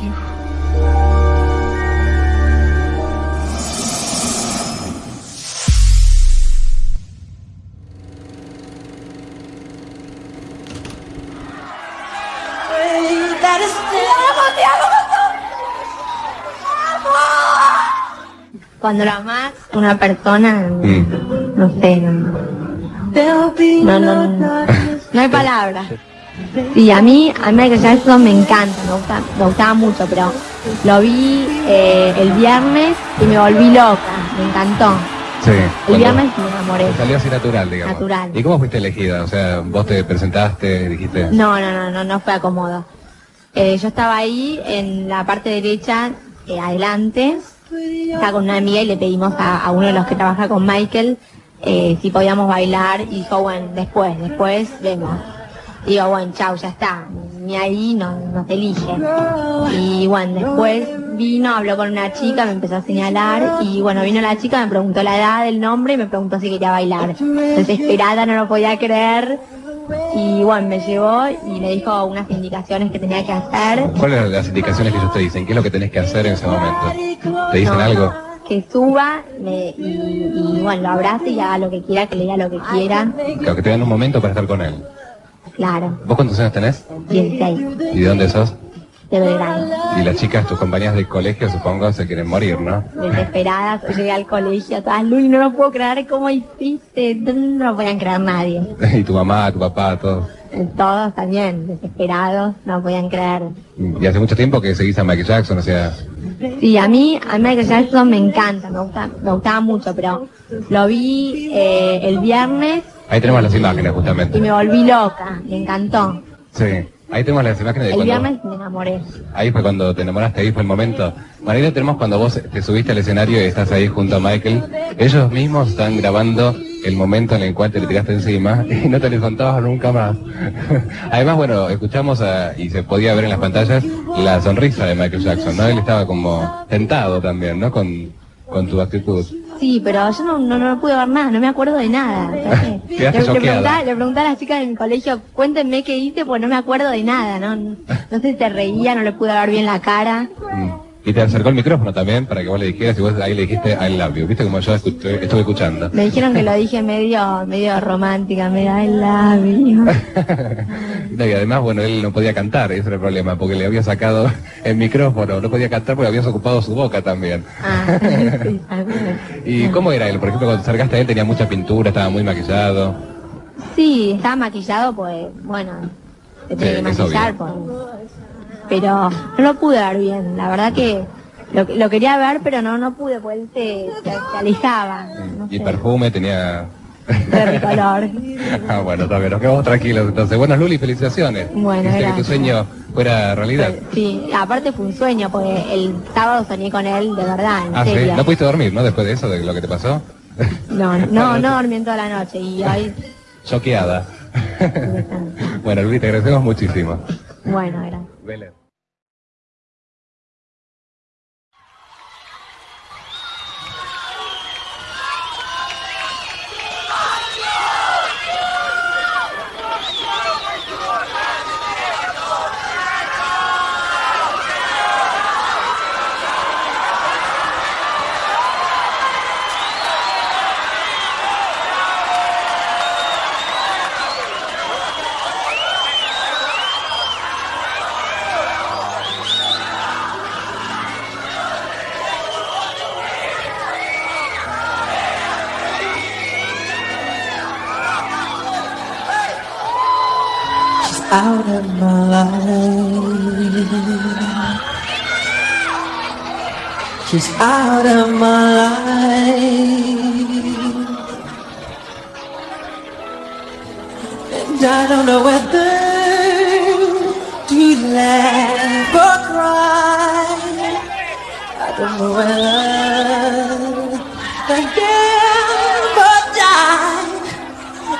you. Cuando la amas una persona, Mm. no sé, no, no, no, no, no hay palabras. Sí, a mí, a Michael Jackson me encanta, me, gusta, me gustaba mucho, pero lo vi eh, el viernes y me volví loca, me encantó. Sí. El viernes me enamoré. Salió así natural, digamos. Natural. ¿Y cómo fuiste elegida? O sea, vos te presentaste, dijiste... No, no, no, no, no fue acomodo. Eh, yo estaba ahí en la parte derecha, eh, adelante, estaba con una amiga y le pedimos a, a uno de los que trabaja con Michael eh, si podíamos bailar y dijo, bueno, después, después vemos. Digo, bueno, chau, ya está, ni ahí no, nos elige. Y bueno, después vino, habló con una chica, me empezó a señalar y bueno, vino la chica, me preguntó la edad, el nombre y me preguntó si quería bailar. Desesperada, no lo podía creer. Y bueno, me llevó y me dijo unas indicaciones que tenía que hacer. ¿Cuáles eran las indicaciones que ellos te dicen? ¿Qué es lo que tenés que hacer en ese momento? ¿Te dicen No, algo? Que suba me- y, y, bueno, lo abrace y haga lo que quiera, que le diga lo que quiera. Claro, que te dan un momento para estar con él. Claro, ¿Vos cuántos años tenés? 16, ¿Y de dónde sos? de Belgrano. Y las chicas, tus compañeras del colegio, supongo, se quieren morir, ¿no? Desesperadas, llegué al colegio, todas, Luli, no lo puedo creer, ¿cómo hiciste? No lo podían creer nadie. y tu mamá, tu papá, todos. Todos también, desesperados, no lo podían creer. Y hace mucho tiempo que seguís a Michael Jackson, o sea... Sí, a mí, a Michael Jackson me encanta, me gusta, me gustaba mucho, pero lo vi eh, el viernes Ahí tenemos las imágenes, y justamente. me volví loca, me encantó. Sí. Ahí tenemos las imágenes de El cuando... viernes me enamoré. Ahí fue cuando te enamoraste, ahí fue el momento. Marina, tenemos cuando vos te subiste al escenario y estás ahí junto a Michael. Ellos mismos están grabando el momento en el cual te le tiraste encima y no te les contabas nunca más. Además, bueno, escuchamos a- y se podía ver en las pantallas la sonrisa de Michael Jackson, ¿no? Él estaba como tentado también, ¿no? Con, con tu actitud. Sí, pero yo no, no, no pude ver nada, no me acuerdo de nada. le, le, preguntaba, le preguntaba a las chicas de mi colegio, cuéntenme qué hice, pues no me acuerdo de nada, ¿no? No sé si se reía, no le pude ver bien la cara. Mm. Y te acercó el micrófono también para que vos le dijeras y vos ahí le dijiste I love you. ¿Viste como yo escuché- estuve escuchando? Me dijeron que lo dije medio, medio romántica, medio I love you. No, y además, bueno, él no podía cantar, ese era el problema, porque le había sacado el micrófono, no podía cantar porque habías ocupado su boca también. Ah, sí. ¿Y cómo era él? Por ejemplo, cuando te acercaste a él tenía mucha pintura, estaba muy maquillado. Sí, estaba maquillado, pues, bueno, Sí, que maquillar, pues. Pero no lo pude ver bien, la verdad que lo, lo quería ver, pero no, no pude, pues él se, se, se alejaba. No Y sé, perfume tenía... de color. ah, bueno, está bien, nos quedamos tranquilos entonces. Bueno, Luli, felicitaciones. Bueno, que tu sueño fuera realidad. Sí, aparte fue un sueño, porque el sábado soñé con él, de verdad, en Ah, sí, no pudiste dormir, ¿no? Después de eso, de lo que te pasó. No, no, no dormí en toda la noche y hoy, Choqueada. bueno, Luli, te agradecemos muchísimo. bueno, gracias. Out of my life. She's out of my life. And I don't know whether to laugh or cry. I don't know whether or die.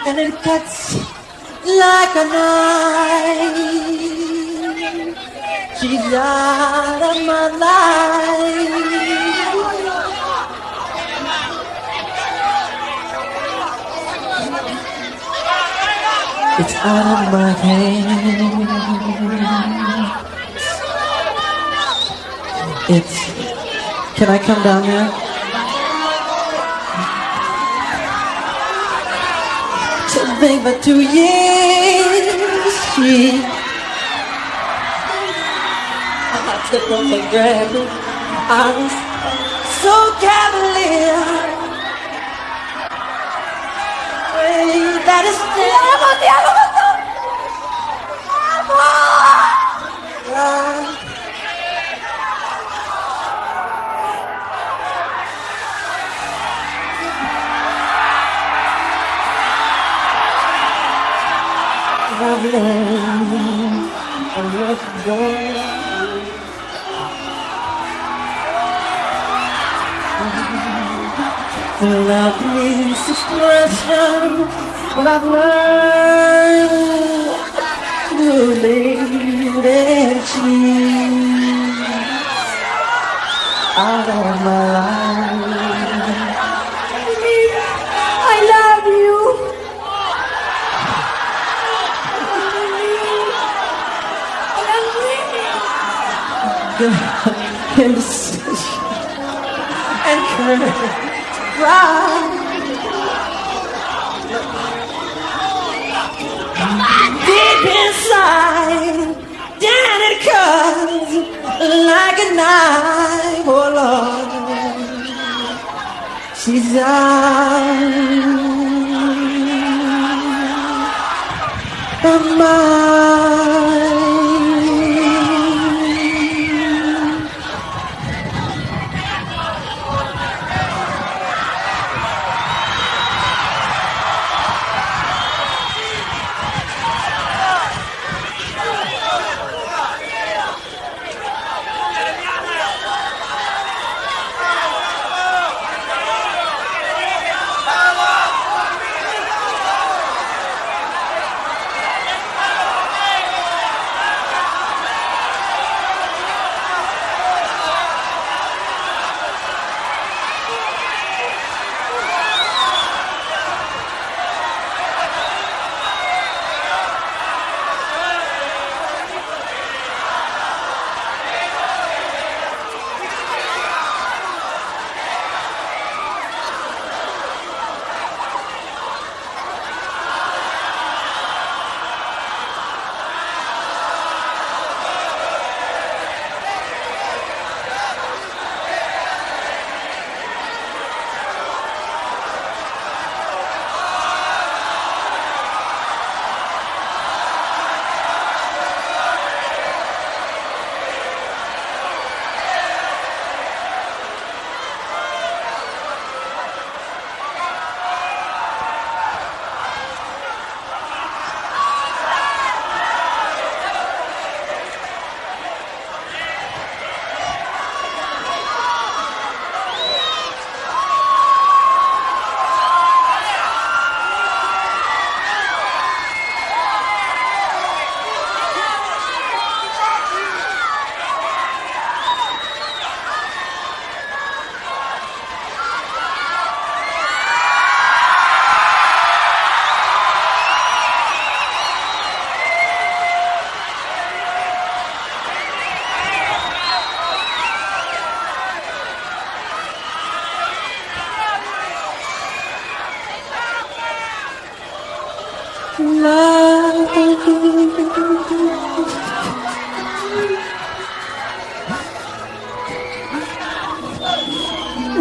And it cuts like a knife. She's out of my life. It's out of my hands. It's. Can I come down there? something for two years. She I took off the grabbed I was so cavalier. Wait, that is still alone. i just. Love but I've learned to leave it to you. Love my life. The indecision and courage. Deep inside, down it comes like a knife, oh Lord. She's out of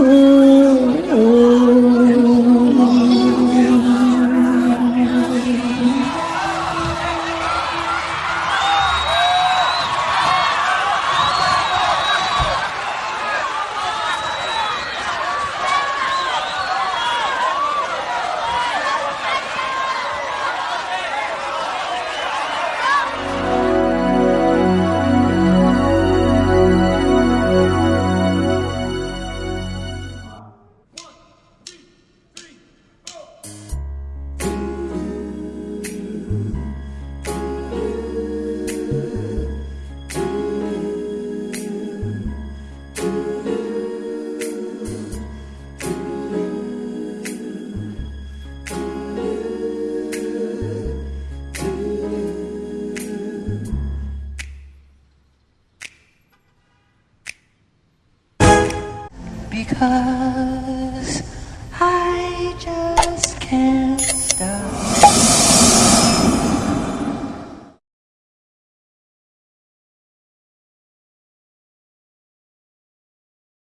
Ooh. because I just can't stop.